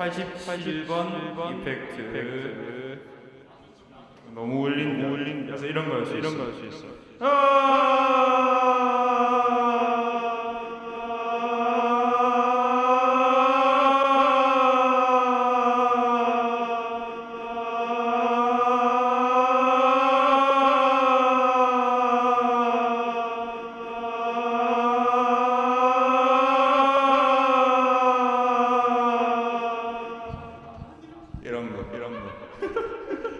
87번 이펙트. 너무 울린다 그래서 이런 거였수 이런 거였수 있어 아 이런 거, 이런 거.